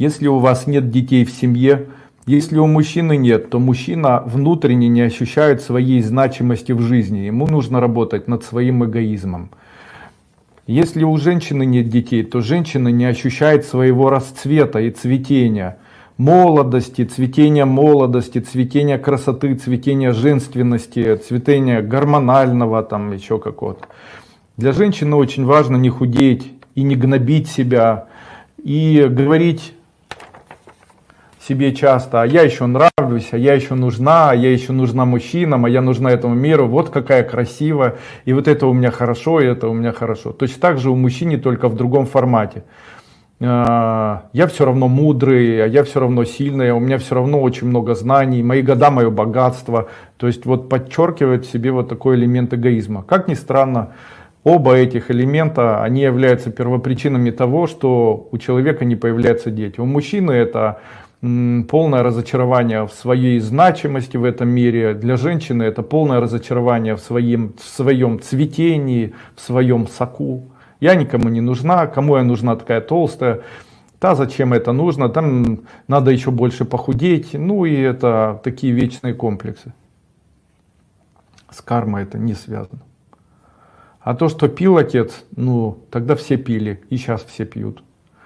Если у вас нет детей в семье, если у мужчины нет, то мужчина внутренне не ощущает своей значимости в жизни. Ему нужно работать над своим эгоизмом. Если у женщины нет детей, то женщина не ощущает своего расцвета и цветения, молодости, цветения молодости, цветения красоты, цветения женственности, цветения гормонального, там еще какого-то. Для женщины очень важно не худеть и не гнобить себя, и говорить себе часто, а я еще нравлюсь, а я еще нужна, а я еще нужна мужчинам, а я нужна этому миру, вот какая красивая, и вот это у меня хорошо, и это у меня хорошо. Точно так же у мужчины, только в другом формате. А, я все равно мудрый, а я все равно сильный, у меня все равно очень много знаний, мои года, мое богатство. То есть вот подчеркивает в себе вот такой элемент эгоизма. Как ни странно, Оба этих элемента, они являются первопричинами того, что у человека не появляются дети. У мужчины это полное разочарование в своей значимости в этом мире. Для женщины это полное разочарование в своем, в своем цветении, в своем соку. Я никому не нужна, кому я нужна такая толстая. Да, зачем это нужно, там надо еще больше похудеть. Ну и это такие вечные комплексы. С кармой это не связано. А то, что пил отец, ну, тогда все пили, и сейчас все пьют.